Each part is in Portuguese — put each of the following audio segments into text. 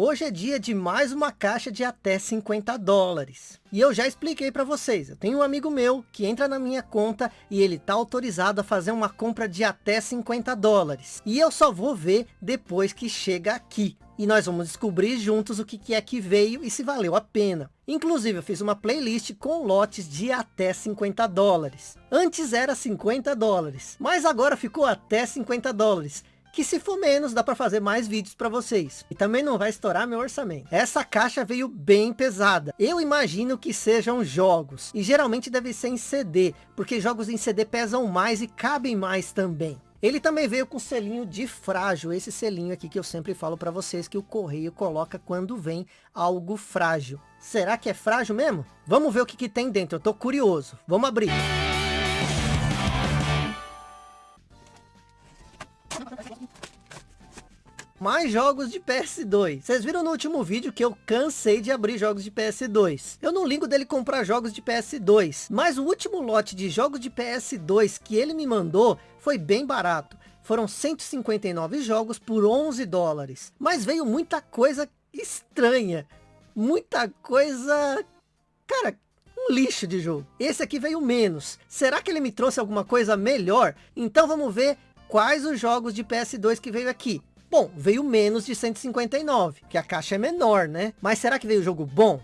Hoje é dia de mais uma caixa de até 50 dólares. E eu já expliquei para vocês, eu tenho um amigo meu que entra na minha conta e ele tá autorizado a fazer uma compra de até 50 dólares. E eu só vou ver depois que chega aqui. E nós vamos descobrir juntos o que, que é que veio e se valeu a pena. Inclusive eu fiz uma playlist com lotes de até 50 dólares. Antes era 50 dólares, mas agora ficou até 50 dólares que se for menos, dá para fazer mais vídeos para vocês. E também não vai estourar meu orçamento. Essa caixa veio bem pesada. Eu imagino que sejam jogos. E geralmente deve ser em CD, porque jogos em CD pesam mais e cabem mais também. Ele também veio com selinho de frágil, esse selinho aqui que eu sempre falo para vocês que o correio coloca quando vem algo frágil. Será que é frágil mesmo? Vamos ver o que, que tem dentro, eu tô curioso. Vamos abrir. Mais jogos de PS2. Vocês viram no último vídeo que eu cansei de abrir jogos de PS2. Eu não ligo dele comprar jogos de PS2, mas o último lote de jogos de PS2 que ele me mandou foi bem barato. Foram 159 jogos por 11 dólares. Mas veio muita coisa estranha. Muita coisa... Cara, um lixo de jogo. Esse aqui veio menos. Será que ele me trouxe alguma coisa melhor? Então vamos ver quais os jogos de PS2 que veio aqui. Bom, veio menos de 159, que a caixa é menor, né? Mas será que veio jogo bom?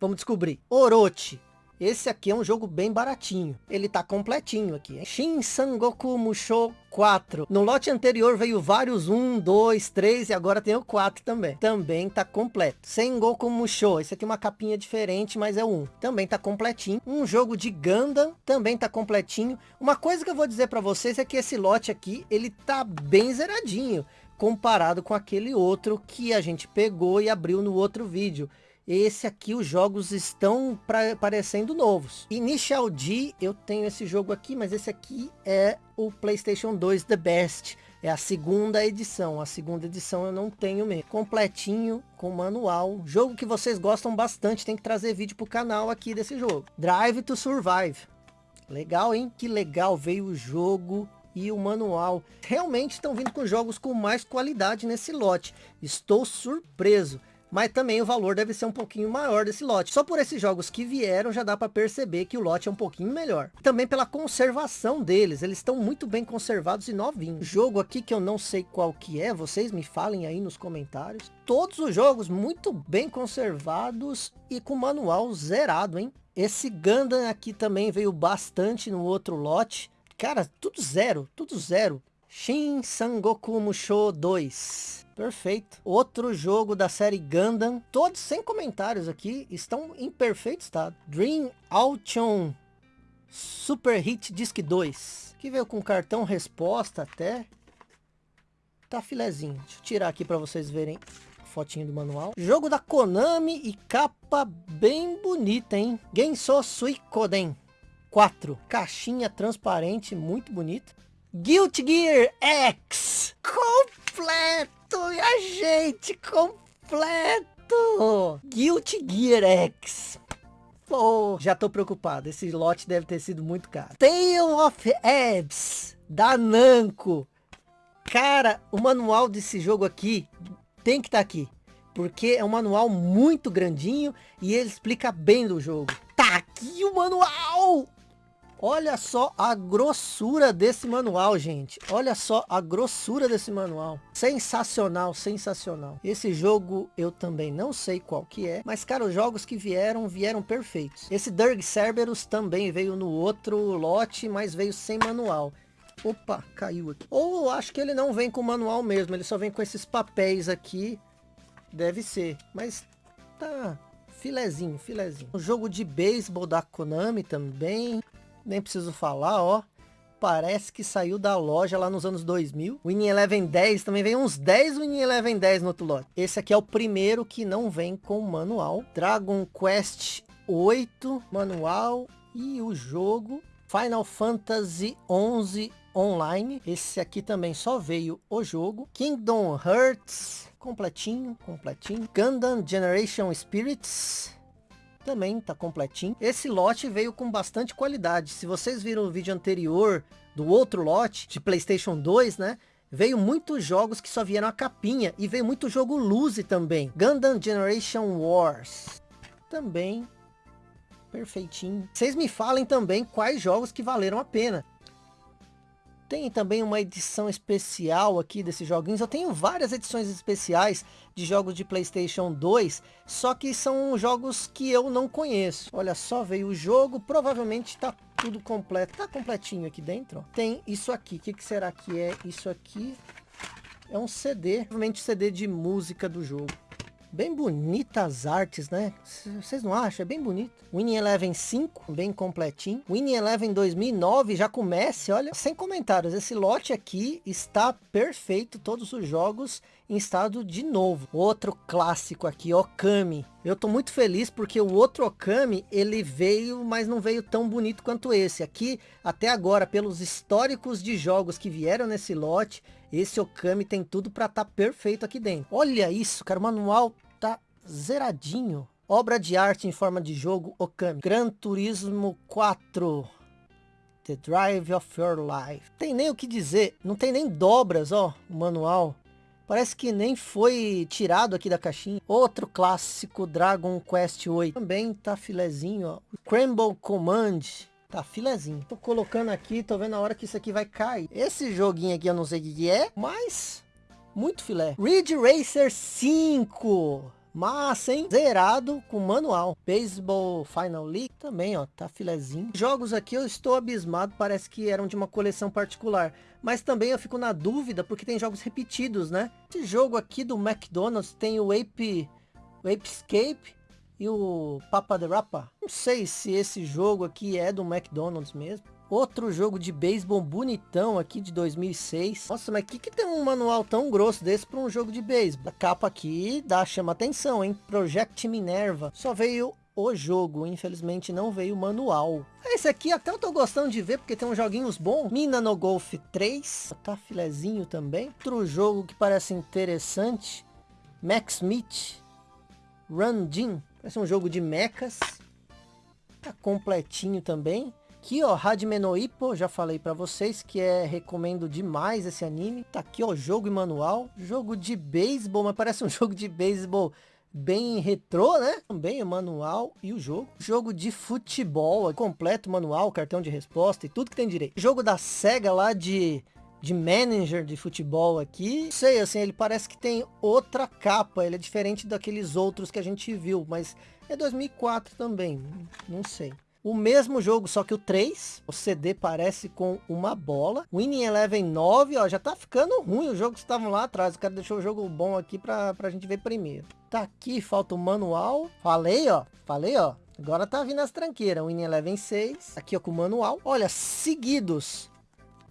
Vamos descobrir. Orochi. Esse aqui é um jogo bem baratinho. Ele tá completinho aqui. Shin Sangoku Musho 4. No lote anterior veio vários 1, 2, 3 e agora tem o 4 também. Também tá completo. Sengoku Musho. Esse aqui é uma capinha diferente, mas é 1. Também tá completinho. Um jogo de Gundam. Também tá completinho. Uma coisa que eu vou dizer para vocês é que esse lote aqui, ele tá bem zeradinho comparado com aquele outro que a gente pegou e abriu no outro vídeo. Esse aqui, os jogos estão pra, parecendo novos. Initial D, eu tenho esse jogo aqui, mas esse aqui é o PlayStation 2 The Best. É a segunda edição. A segunda edição eu não tenho mesmo. Completinho, com manual. Jogo que vocês gostam bastante. Tem que trazer vídeo pro canal aqui desse jogo. Drive to Survive. Legal, hein? Que legal veio o jogo e o manual. Realmente estão vindo com jogos com mais qualidade nesse lote. Estou surpreso. Mas também o valor deve ser um pouquinho maior desse lote. Só por esses jogos que vieram já dá para perceber que o lote é um pouquinho melhor. Também pela conservação deles. Eles estão muito bem conservados e novinhos. Jogo aqui que eu não sei qual que é. Vocês me falem aí nos comentários. Todos os jogos muito bem conservados e com manual zerado, hein? Esse Gundam aqui também veio bastante no outro lote. Cara, tudo zero, tudo zero. Shin Sangoku Musho 2. Perfeito. Outro jogo da série Gundam. Todos sem comentários aqui. Estão em perfeito estado. Dream Auction Super Hit Disc 2. Que veio com cartão resposta até. Tá filezinho. Deixa eu tirar aqui para vocês verem fotinho do manual. Jogo da Konami e capa bem bonita, hein? Genso Suikoden. 4. Caixinha transparente, muito bonita. Guilty Gear X. Completo, minha gente, completo. Guilty Gear X. Pô, já tô preocupado. Esse lote deve ter sido muito caro. Tale of Abs, da Namco. Cara, o manual desse jogo aqui tem que estar tá aqui. Porque é um manual muito grandinho e ele explica bem do jogo. Tá aqui o manual! Olha só a grossura desse manual, gente. Olha só a grossura desse manual. Sensacional, sensacional. Esse jogo eu também não sei qual que é. Mas, cara, os jogos que vieram, vieram perfeitos. Esse Dirk Cerberus também veio no outro lote, mas veio sem manual. Opa, caiu aqui. Ou acho que ele não vem com manual mesmo. Ele só vem com esses papéis aqui. Deve ser. Mas tá filezinho, filezinho. O jogo de beisebol da Konami também nem preciso falar, ó. Parece que saiu da loja lá nos anos 2000. O Winning Eleven 10 também vem uns 10 Winning Eleven 10 no outro lote. Esse aqui é o primeiro que não vem com manual. Dragon Quest 8 manual e o jogo Final Fantasy 11 online. Esse aqui também só veio o jogo. Kingdom Hearts completinho, completinho. Gundam Generation Spirits também tá completinho. Esse lote veio com bastante qualidade. Se vocês viram o vídeo anterior do outro lote de Playstation 2, né? veio muitos jogos que só vieram a capinha. E veio muito jogo Luzi também. Gundam Generation Wars. Também perfeitinho. Vocês me falem também quais jogos que valeram a pena. Tem também uma edição especial aqui desses joguinhos. Eu tenho várias edições especiais de jogos de Playstation 2, só que são jogos que eu não conheço. Olha só, veio o jogo, provavelmente está tudo completo. Tá completinho aqui dentro. Tem isso aqui. O que, que será que é isso aqui? É um CD, provavelmente CD de música do jogo. Bem bonitas artes, né? Vocês não acham? É bem bonito. Winning Eleven 5, bem completinho. Winning Eleven 2009 já comece, olha, sem comentários. Esse lote aqui está perfeito. Todos os jogos em estado de novo. Outro clássico aqui, Okami. Eu tô muito feliz porque o outro Okami, ele veio, mas não veio tão bonito quanto esse. Aqui, até agora, pelos históricos de jogos que vieram nesse lote, esse Okami tem tudo para estar tá perfeito aqui dentro. Olha isso, cara, o manual tá zeradinho. Obra de arte em forma de jogo Okami. Gran Turismo 4. The Drive of Your Life. Tem nem o que dizer. Não tem nem dobras, ó. O manual. Parece que nem foi tirado aqui da caixinha. Outro clássico Dragon Quest 8. Também tá filezinho, ó. Crumble Command. Tá filezinho. Tô colocando aqui, tô vendo a hora que isso aqui vai cair. Esse joguinho aqui eu não sei o que é, mas muito filé. Ridge Racer 5. Massa, hein? Zerado com manual. Baseball Final League também, ó. Tá filezinho. Jogos aqui eu estou abismado. Parece que eram de uma coleção particular. Mas também eu fico na dúvida porque tem jogos repetidos, né? Esse jogo aqui do McDonald's tem o Ape... O Ape Escape e o Papa the Rapa. Não sei se esse jogo aqui é do McDonald's mesmo. Outro jogo de beisebol bonitão aqui de 2006. Nossa, mas que que tem um manual tão grosso desse para um jogo de beisebol? A capa aqui dá, chama atenção, hein? Project Minerva. Só veio o jogo, infelizmente não veio o manual. Esse aqui até eu tô gostando de ver, porque tem uns joguinhos bons. Mina no Golf 3, tá filezinho também. Outro jogo que parece interessante, Max Smith, Run Jin. Parece um jogo de mechas. Tá completinho também. Aqui, ó, Hajime no Ippo, já falei pra vocês que é, recomendo demais esse anime. Tá aqui, ó, jogo e manual. Jogo de beisebol, mas parece um jogo de beisebol bem retrô, né? Também o manual e o jogo. Jogo de futebol, completo manual, cartão de resposta e tudo que tem direito. Jogo da SEGA lá de de manager de futebol aqui. Sei, assim, ele parece que tem outra capa, ele é diferente daqueles outros que a gente viu, mas é 2004 também, não sei. O mesmo jogo, só que o 3, o CD parece com uma bola. Winning Eleven 9, ó, já tá ficando ruim os jogos que estavam lá atrás. O cara deixou o jogo bom aqui pra, pra gente ver primeiro. Tá aqui, falta o manual. Falei, ó, falei, ó. Agora tá vindo as tranqueiras. Winning Eleven 6, aqui ó com o manual. Olha, seguidos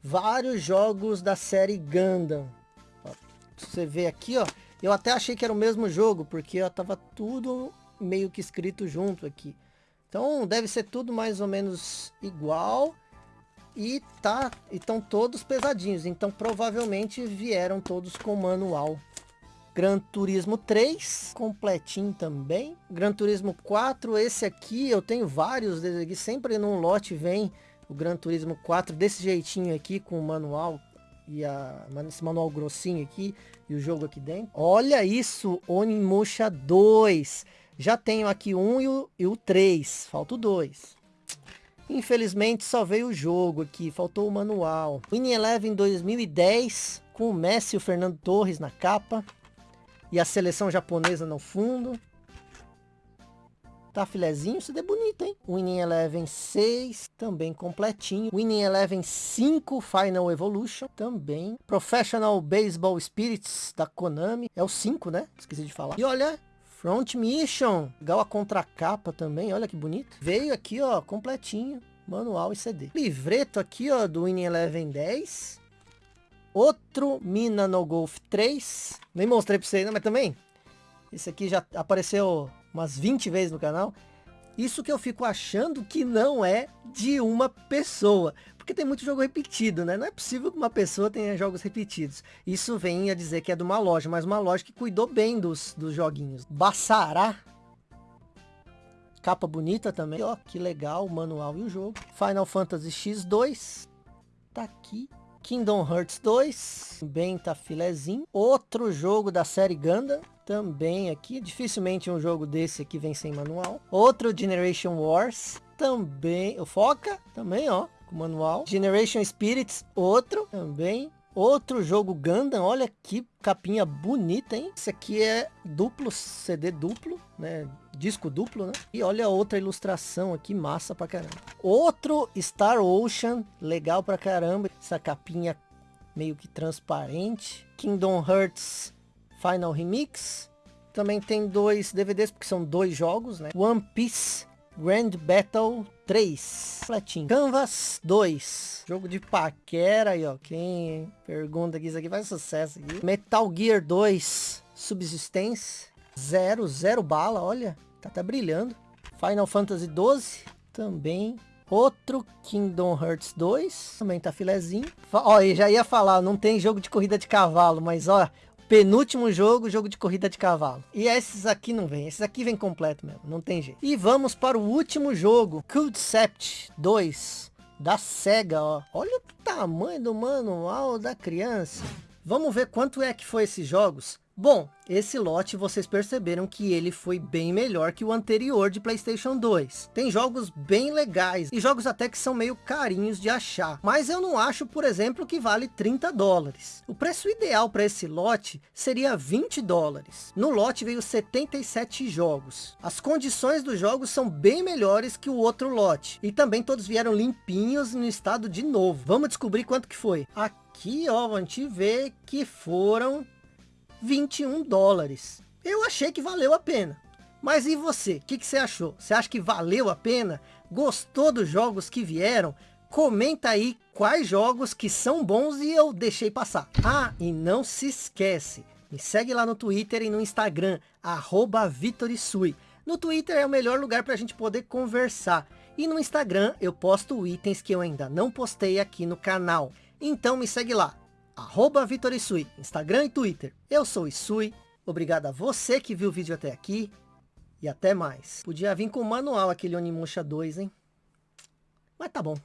vários jogos da série Gundam. Ó, você vê aqui, ó. Eu até achei que era o mesmo jogo, porque ó, tava tudo meio que escrito junto aqui. Então deve ser tudo mais ou menos igual. E tá, estão todos pesadinhos. Então provavelmente vieram todos com manual. Gran Turismo 3, completinho também. Gran Turismo 4, esse aqui, eu tenho vários desses aqui. Sempre num lote vem o Gran Turismo 4 desse jeitinho aqui, com o manual e a, esse manual grossinho aqui e o jogo aqui dentro. Olha isso, Onimusha 2. Já tenho aqui um e o, e o 3, falta o 2. Infelizmente só veio o jogo aqui, faltou o manual. Winning Eleven 2010, com o Messi e o Fernando Torres na capa. E a seleção japonesa no fundo. Tá filezinho, CD bonito, hein? Winning Eleven 6, também completinho. Winning Eleven 5, Final Evolution, também. Professional Baseball Spirits, da Konami. É o 5, né? Esqueci de falar. E olha, Front Mission. Legal a contracapa também, olha que bonito. Veio aqui, ó, completinho. Manual e CD. Livreto aqui, ó, do Winning Eleven 10. Outro Mina no Golf 3. Nem mostrei pra vocês, né? Mas também, esse aqui já apareceu umas 20 vezes no canal. Isso que eu fico achando que não é de uma pessoa. Porque tem muito jogo repetido, né? Não é possível que uma pessoa tenha jogos repetidos. Isso vem a dizer que é de uma loja, mas uma loja que cuidou bem dos, dos joguinhos. Bassará. Capa bonita também. Ó, que legal o manual e o jogo. Final Fantasy X2. Tá aqui. Kingdom Hearts 2, bem tá filezinho. Outro jogo da série Gundam, também aqui. Dificilmente um jogo desse aqui vem sem manual. Outro Generation Wars, também. O Foca, também, ó, manual. Generation Spirits, outro, também. Outro jogo Gundam, olha que capinha bonita, hein? Esse aqui é duplo, CD duplo, né? Disco duplo, né? E olha outra ilustração aqui, massa pra caramba. Outro Star Ocean, legal pra caramba. Essa capinha meio que transparente. Kingdom Hearts Final Remix. Também tem dois DVDs, porque são dois jogos, né? One Piece Grand Battle 3. Fletinho. Canvas 2. Jogo de paquera aí, ó. Quem pergunta que isso aqui faz sucesso aqui. Metal Gear 2. Subsistência. Zero, zero bala, olha. Tá até brilhando. Final Fantasy 12. Também. Outro Kingdom Hearts 2. Também tá filezinho. Ó, eu já ia falar, não tem jogo de corrida de cavalo, mas ó, penúltimo jogo, jogo de corrida de cavalo. E esses aqui não vem, esses aqui vem completo mesmo, não tem jeito. E vamos para o último jogo, Concept 2, da SEGA, ó. Olha o tamanho do manual da criança. Vamos ver quanto é que foi esses jogos. Bom, esse lote vocês perceberam que ele foi bem melhor que o anterior de Playstation 2. Tem jogos bem legais e jogos até que são meio carinhos de achar. Mas eu não acho, por exemplo, que vale 30 dólares. O preço ideal para esse lote seria 20 dólares. No lote veio 77 jogos. As condições dos jogos são bem melhores que o outro lote. E também todos vieram limpinhos no estado de novo. Vamos descobrir quanto que foi. Aqui, ó, a gente vê que foram 21 dólares. Eu achei que valeu a pena. Mas e você? O que, que você achou? Você acha que valeu a pena? Gostou dos jogos que vieram? Comenta aí quais jogos que são bons e eu deixei passar. Ah, e não se esquece, me segue lá no Twitter e no Instagram, arroba Vitorisui. No Twitter é o melhor lugar para a gente poder conversar. E no Instagram eu posto itens que eu ainda não postei aqui no canal. Então me segue lá, arroba Vitor Isui, Instagram e Twitter. Eu sou Isui, obrigado a você que viu o vídeo até aqui e até mais. Podia vir com o manual aquele Onimusha 2, hein? Mas tá bom.